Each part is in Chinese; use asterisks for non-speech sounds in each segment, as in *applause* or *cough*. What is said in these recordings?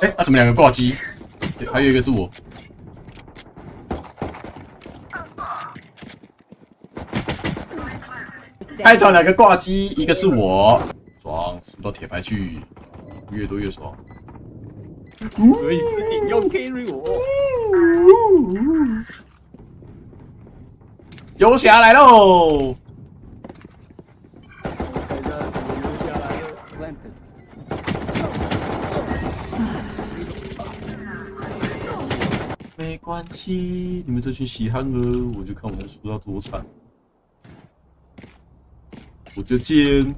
哎，啊，怎么两个挂机？还有一个是我。开场两个挂机，一个是我，爽，输到铁牌去，越多越爽。可以死定要 carry 我。游侠来喽！没关系，你们这群稀罕儿，我就看我能输到多惨。我就贱，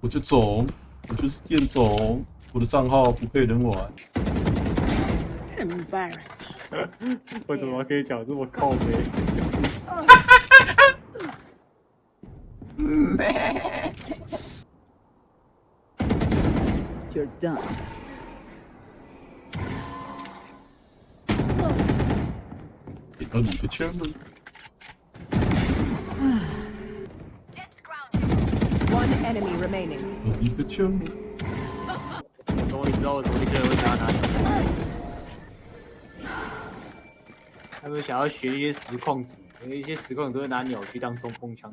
我就总，我就是贱总，我的账号不配人玩。Embarrassing！我怎么可以讲这么靠背？*laughs* You're done. 给到你的枪了。One enemy remaining. 你的枪。我终于知道为什么那些人会想要拿鸟。他们想要学一些实况组，因为一些实况都会拿鸟去当冲锋枪。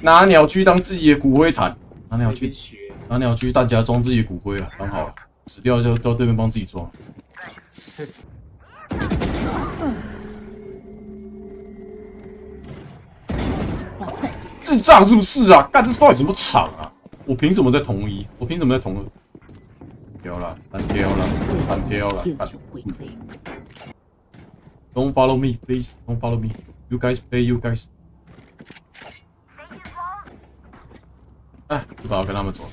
拿鸟去当自己的骨灰坛，拿鸟去学，拿鸟去大家装自己的骨灰啊，刚好死掉就到对面帮自己装。*laughs* 智障是不是啊？干这到底怎么场啊？我凭什么在同一？我凭什么在同二？挑了，单挑了，单挑了。Don't follow me, please. Don't follow me. You guys play, you guys. 哎，不好跟他们走。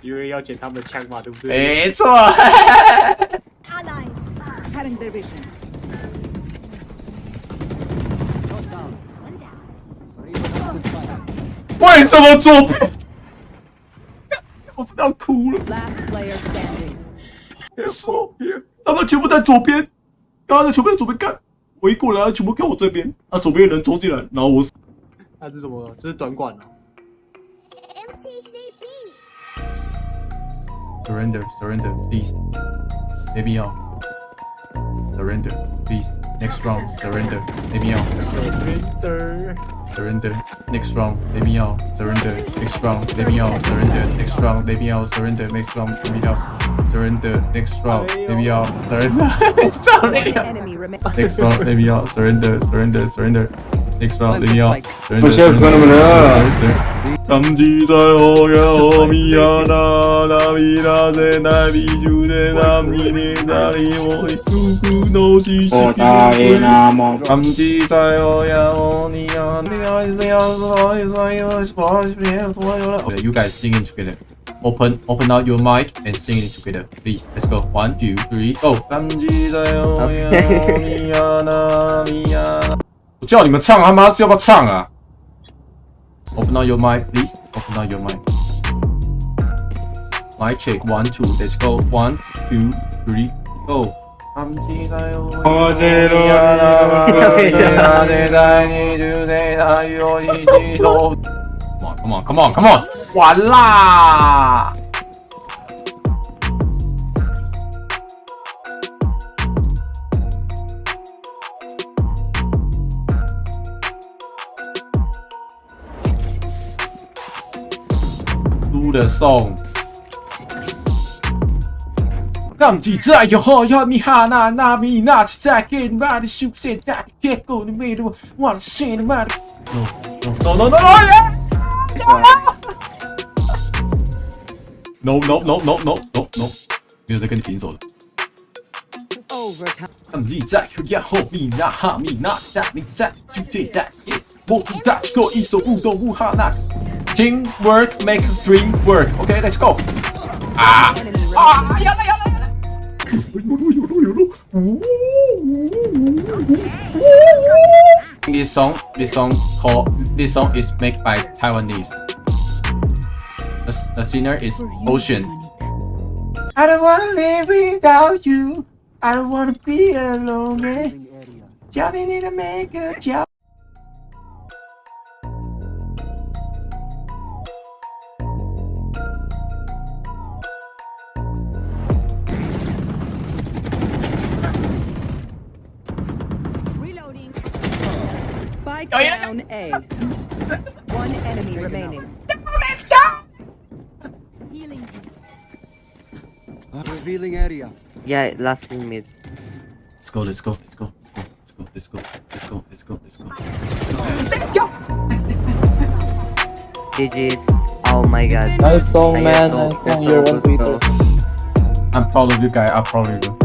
因为要捡他们的枪嘛，对不对？没错。为什么左边？*laughs* 我真的要哭了。左边，他们全部在左边。刚刚在全部在左边干，我一过来，全部看我这边。啊，左边的人冲进来，然后我死。*laughs* 那是什么？这是短管啊。Surrender, surrender, please. Maybe you. Surrender, please. Next round, surrender. Maybe you. Surrender. Surrender. Next round, let me out. Surrender. Next round, let me out. Surrender. Next round, let me out. Surrender. Next round, let me out. Surrender. Next round, let me out. Surrender. Next round, let me out. *laughs* Next round, let me out. Surrender. Surrender. Surrender expérimentation. 感じさよがおみやならみらせない美術でなみになりもいつくのししきなも感じさよがおにやねあいさやさいさよしばしべそよら You guys singing together. Open, open out your mic and sing it together. Please, let's go. One, two, three, oh. go. *laughs* 叫你们唱，他妈是要不要唱啊？Open up your mic, please. Open up your mic. Mic check. One, two. Let's go. One, two, three, go. Come on, Come on, come on, come on. 完啦！他们记在腰后，让你喊那拿米，拿起来给我的手写大铁锅的米罗，我要写你妈的。No no no no no no no，没有再跟你贫手了。他们记在腰后，米拿喊米拿，站起来举起大铁锅，大锅一手舞动舞喊那。Teamwork make dream work. Okay, let's go. Ah! Ah! Yalla, yalla, yalla. This song, this song called, this song is made by Taiwanese. The, the singer is Ocean. I don't wanna live without you. I don't wanna be alone. Johnny need to make a job. 个角。Spike Oh, yeah. down A. One enemy remaining. Healing. Revealing area. Yeah, last in mid. Let's go, let's go, let's go, let's go, let's go, let's go, let's go, let's go, let's go. GG's. Oh my god. Nice song, man. Nice song. You're one good I'm proud of you guys. I'm proud of you.